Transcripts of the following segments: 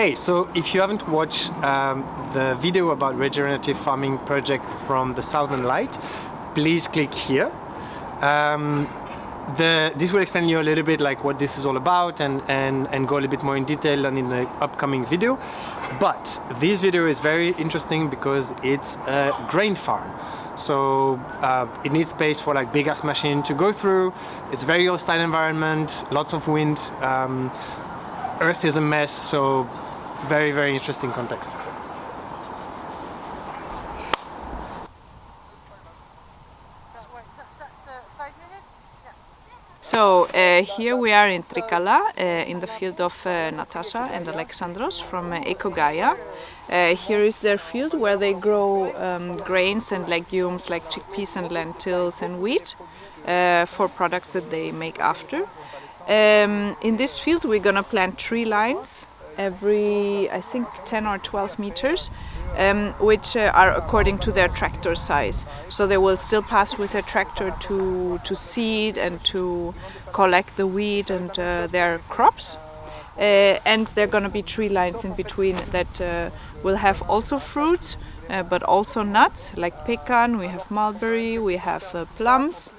Hey, so if you haven't watched um, the video about regenerative farming project from the Southern Light, please click here. Um, the, this will explain you a little bit like what this is all about and, and, and go a little bit more in detail than in the upcoming video. But this video is very interesting because it's a grain farm. So uh, it needs space for like big ass machine to go through. It's very hostile environment, lots of wind. Um, Earth is a mess, so very, very interesting context. So uh, here we are in Trikala, uh, in the field of uh, Natasha and Alexandros from uh, Ecogaia. Uh, here is their field where they grow um, grains and legumes like chickpeas and lentils and wheat uh, for products that they make after. Um, in this field we're gonna plant tree lines every I think 10 or 12 meters um, which uh, are according to their tractor size. So they will still pass with a tractor to, to seed and to collect the wheat and uh, their crops. Uh, and there are going to be tree lines in between that uh, will have also fruits, uh, but also nuts like pecan, we have mulberry, we have plums,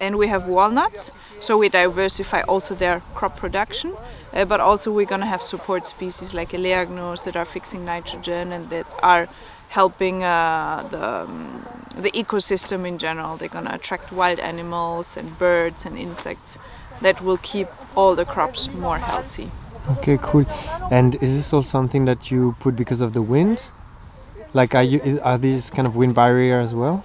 and we have walnuts. So we diversify also their crop production. Uh, but also we're going to have support species like eleagnos that are fixing nitrogen and that are helping uh, the, um, the ecosystem in general. They're going to attract wild animals and birds and insects that will keep all the crops more healthy. Okay, cool. And is this all something that you put because of the wind? Like, are you are these kind of wind barrier as well?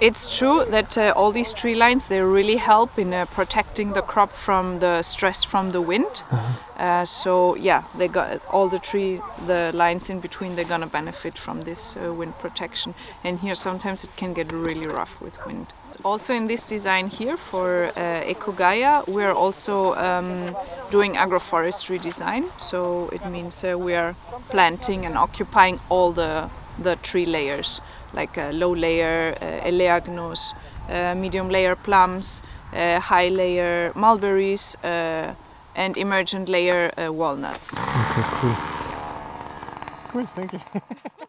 It's true that uh, all these tree lines they really help in uh, protecting the crop from the stress from the wind. Uh-huh. Uh, so yeah, they got all the tree, the lines in between. They're gonna benefit from this uh, wind protection. And here sometimes it can get really rough with wind. Also in this design here for uh, Ecogaia, we're also um, doing agroforestry design. So it means uh, we are planting and occupying all the the tree layers like uh, low layer uh, eleagnos, uh, medium layer plums, high layer mulberries, and emergent layer walnuts. Okay, cool. Cool, thank you.